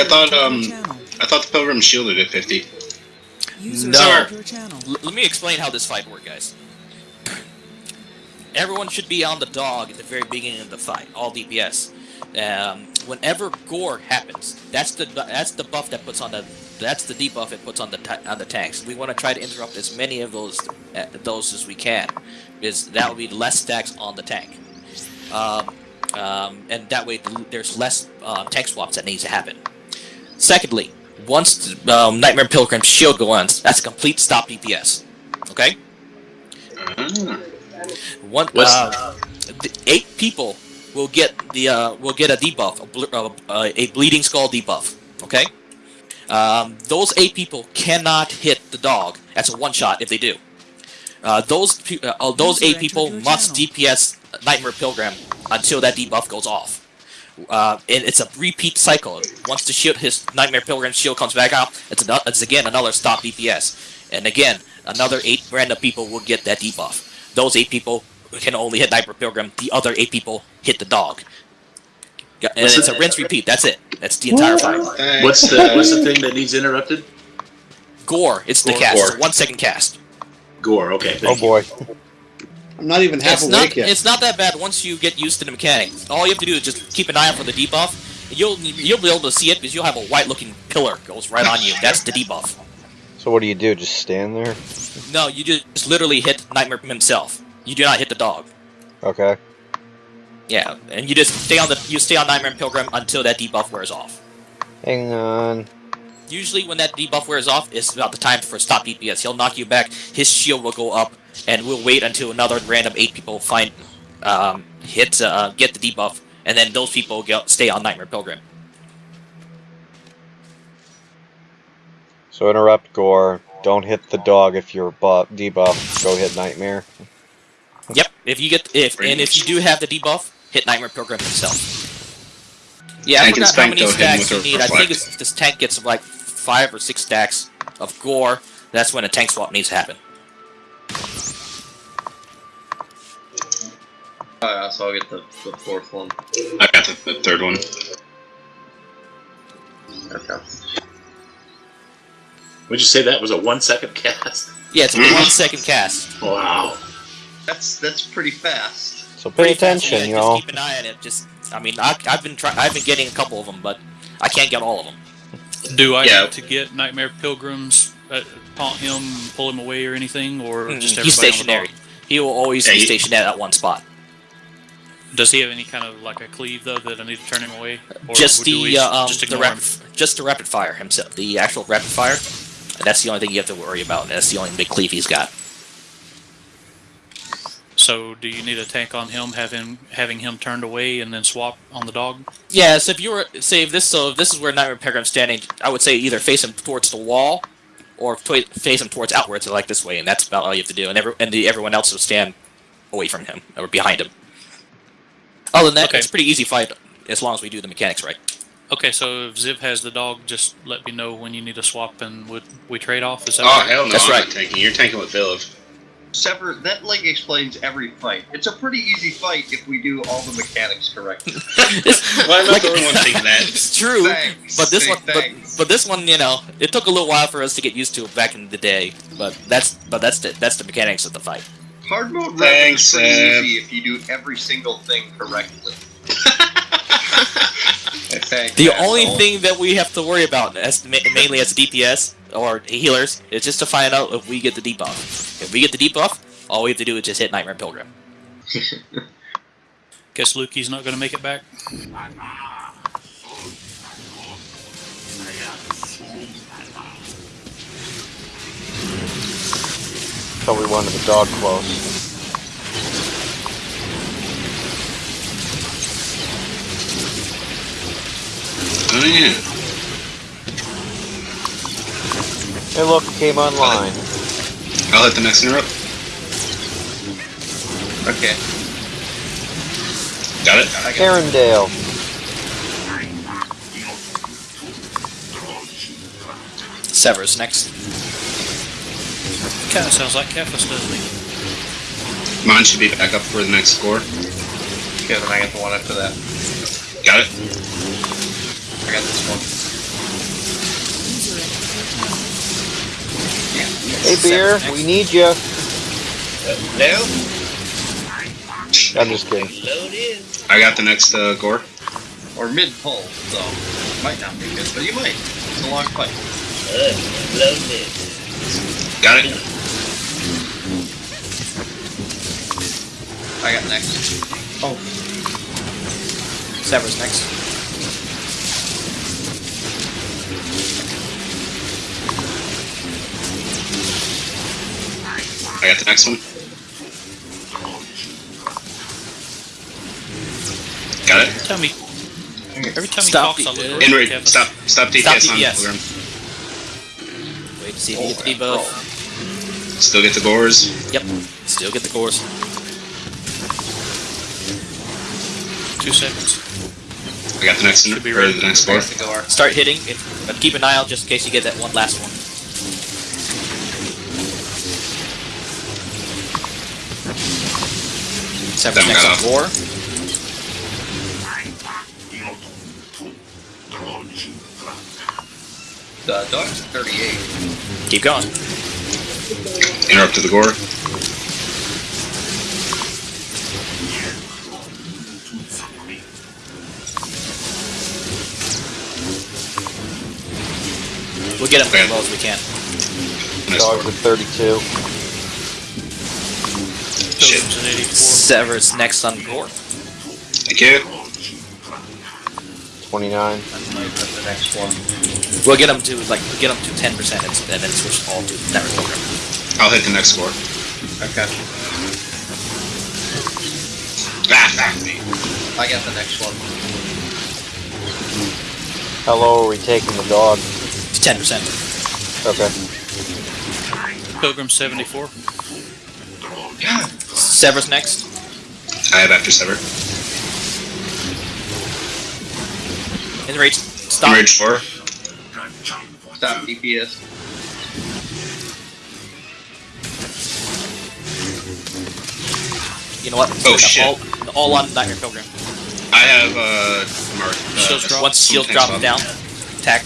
I thought um I thought the Pilgrim shielded at 50. No. Your channel. L- let me explain how this fight works, guys. Everyone should be on the dog at the very beginning of the fight, all DPS. Um, whenever gore happens, that's the that's the buff that puts on the that's the debuff it puts on the ta- on the tanks. We want to try to interrupt as many of those uh, those as we can, because that will be less stacks on the tank, um, um, and that way th- there's less uh, tank swaps that needs to happen. Secondly, once um, Nightmare Pilgrim's shield goes on, that's a complete stop DPS. Okay. Ah. One, What's- uh, the eight people will get the uh, will get a debuff, a, ble- uh, uh, a bleeding skull debuff. Okay, um, those eight people cannot hit the dog. That's a one shot if they do. Uh, those pe- uh, those eight people must DPS Nightmare Pilgrim until that debuff goes off. Uh, and it's a repeat cycle. Once the shield, his Nightmare Pilgrim shield comes back out, it's, ano- it's again another stop DPS. And again, another eight random people will get that debuff. Those eight people can only hit Nightmare Pilgrim. The other eight people hit the dog. And What's it's the- a rinse repeat. That's it. That's the entire fight. What's the what's the thing that needs interrupted? Gore. It's the cast. It's one second cast. Gore. Okay. Oh boy. you. Boy. I'm not even half It's awake not. yet. It's not that bad once you get used to the mechanics. All you have to do is just keep an eye out for the debuff. You'll you'll be able to see it because you'll have a white looking pillar goes right on you. That's the debuff. So what do you do? Just stand there? No, you just literally hit Nightmare himself. You do not hit the dog. Okay. Yeah, and you just stay on the you stay on Nightmare and Pilgrim until that debuff wears off. Hang on. Usually, when that debuff wears off, it's about the time for stop DPS. He'll knock you back. His shield will go up, and we'll wait until another random eight people find um, hit uh, get the debuff, and then those people get, stay on Nightmare Pilgrim. So interrupt Gore. Don't hit the dog if you're buff debuff. Go hit Nightmare. Yep. If you get if and if you do have the debuff, hit Nightmare Pilgrim himself. Yeah, I Tank and forgot how Spank many though hit him stacks you a need. I think it's, this tank gets like five or six stacks of gore. That's when a tank swap needs to happen. Uh, so I'll get the, the fourth one. I got the, the third one. Okay. Would you say that was a one second cast? Yeah, it's a one second cast. Wow. That's that's pretty fast. So pay Pretty fast, attention, y'all. Just keep an eye on it. Just, I mean, I, I've been trying. I've been getting a couple of them, but I can't get all of them. Do I Yeah. need to get Nightmare Pilgrims, uh, taunt him, pull him away, or anything, or Mm, just He's everybody on stationary. He will always Yeah, be he- stationed at one spot. Does he have any kind of like a cleave though that I need to turn him away? Or just do we the uh, um, just the rapid, him? just the rapid fire himself. The actual rapid fire. That's the only thing you have to worry about. and That's the only big cleave he's got. So do you need a tank on him, have him having him turned away and then swap on the dog? Yeah, so if you were say if this so if this is where Nightmare Pilgrim's standing, I would say either face him towards the wall, or twi- face him towards outwards, like this way, and that's about all you have to do. And every and the, everyone else will stand away from him or behind him. Other than that, Okay. it's a pretty easy fight as long as we do the mechanics right. Okay, so if Ziv has the dog, just let me know when you need a swap and would we trade off? Is that Oh right? hell no! That's I'm right. not tanking. You're tanking with Villav. Sever, that like explains every fight. It's a pretty easy fight if we do all the mechanics correctly. Well, I'm not Like- the only one thinking that. It's true, Thanks. but this one, but, but this one, you know, it took a little while for us to get used to it back in the day. But that's but that's the that's the mechanics of the fight. Hard mode rapid Thanks, is pretty Seb. easy if you do every single thing correctly. Thanks, The asshole. only thing that we have to worry about, as ma- mainly as DPS or healers, is just to find out if we get the debuff. If we get the debuff, all we have to do is just hit Nightmare Pilgrim. Guess Lukey's not going to make it back. So we wanted the dog close. Yeah. Hey look, it came online. I'll hit the next interrupt. Okay. Got it. I got it. Arendelle. Severus next. Kind of sounds like Kefis, doesn't he? Mine should be back up for the next score. Okay, then I get the one after that. Got it. I got this one. Hey, beer, we need you. Uh, no. I'm just kidding. I got the next uh, gore. Or mid pull, so might not be good, but you might. It's a long fight. Got it. I got next. Oh. Sever's next. I got the next one. Got it. Tell me. Every time Stop he talks, I uh, look In over rage. at Kevin. Stop. Stop DPS, Stop on DPS. program. Wait to see if oh, you get the debuff. Still get the gores. Yep. Still get the gores. Two seconds. I got the next one. Should be or ready. the next I gore. got the gore. Start hitting, if, but keep an eye out just in case you get that one last one. Sever's That next got on war. The dog's 38. Keep going. Interrupted the gore. We'll get him Okay. as low as we can. Next Dogs gore. at 32. Shit. Pilgrim's at 84. Sever's next on gore. Thank you. 29. I might have the next one. We'll get him to like get him to ten percent and and then switch all to Nightmare Pilgrim. I'll hit the next score. Okay. Ah. I got the next one. How low are we taking the dog? Ten percent. Okay. Pilgrim 74. Sever's next. I have after sever. In rage. Stop. Enrage four. Stop DPS. You know what? Oh, Put shit. All, all on Nightmare Pilgrim. I have uh mark. Uh, Shields drop. Once shield Thanks, drops down, attack.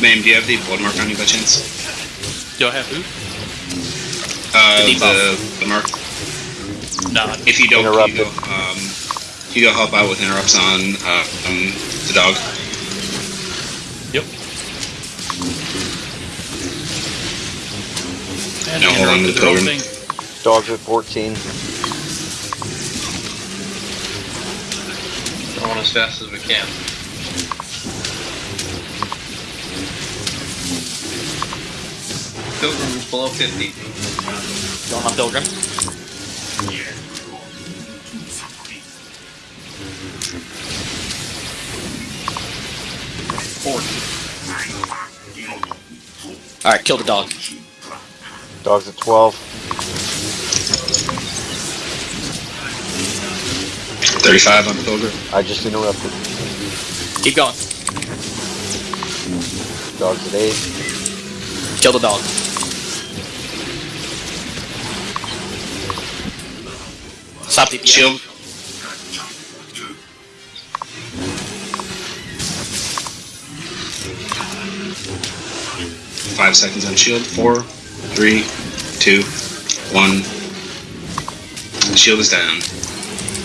Ma'am, do you have the blood mark on you by chance? Do I have who? Uh, The the, the mark. Nah. If you don't, can you go, um, can you go help out with interrupts on uh, um, the dog. Yep. And No, hold on to the pilgrim. thing. Dogs at 14. Going as fast as we can. Pilgrim is below 50. Going on my Pilgrim. Alright, kill the dog. Dogs at 12. 35 on Pilgrim. I just interrupted. Keep going. Dogs at 8. Kill the dog. Stop DPS. Shield. Five seconds on shield. Four, three, two, one. Shield is down.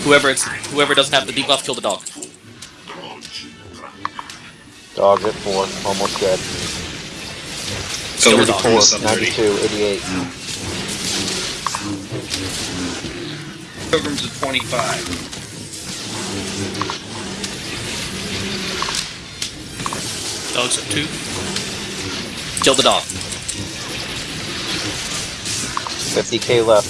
Whoever it's whoever doesn't have the debuff, kill the dog. Dog at 4. Almost dead. Kill the Silver dog. four, 4. sub 30. 92. 88. Pilgrim's at 25. Dogs at 2. Kill the dog. 50k left.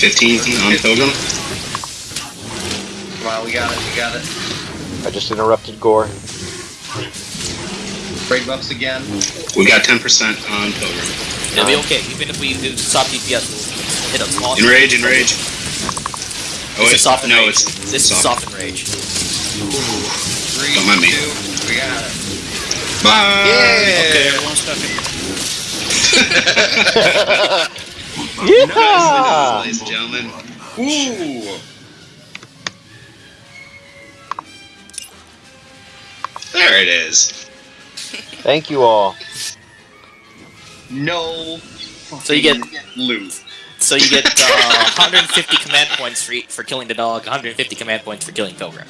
Fifteen on Pilgrim. Come on, we got it, we got it. I just interrupted Gore. Braid buffs again. We got ten percent on Pilgrim. It'll be okay. Even if we do stop DPS, we'll hit a small. Enrage, enrage. Oh, it's wait, is soft and no, rage. it's This is soft enrage. Three, Don't mind me. two, we got it. Bye. Okay, everyone's stuck in. Yeah! Nice, ladies and gentlemen. Ooh. There it is. Thank you all. No. So you get- fucking loot. So you get uh, 150 command points for e- for killing the dog, 150 command points for killing Pilgrim.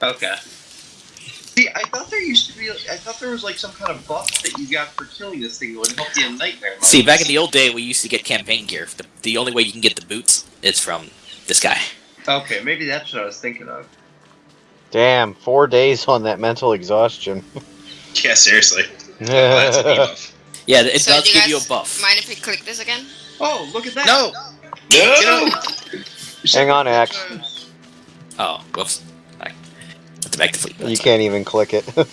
Okay. See, I thought there used to be. I thought there was like some kind of buff that you got for killing this thing that would help you in nightmare. mode. See, back in the old day, we used to get campaign gear. The, the only way you can get the boots is from this guy. Okay, maybe that's what I was thinking of. Damn, four days on that mental exhaustion. Yeah, seriously. Oh, that's a debuff. Yeah, it So does do you give you a buff. Mind if we click this again? Oh, look at that! No! No! Hang on, Axe. Oh, whoops. I have to back the fleet. You can't even click it.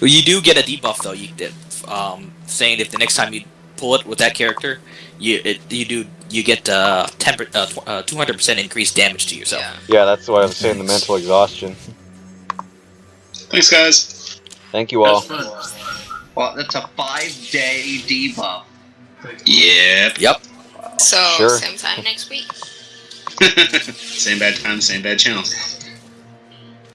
Well, you do get a debuff though. You did, um, saying if the next time you pull it with that character, you it, you do you get uh, 10 uh, tw- uh, 200% increased damage to yourself. Yeah. yeah, that's what I was saying, the mental exhaustion. Thanks, guys. Thank you all. was. Well, that's a five-day debuff. Yep. Yep. So Sure. same time next week. same bad time, same bad channel.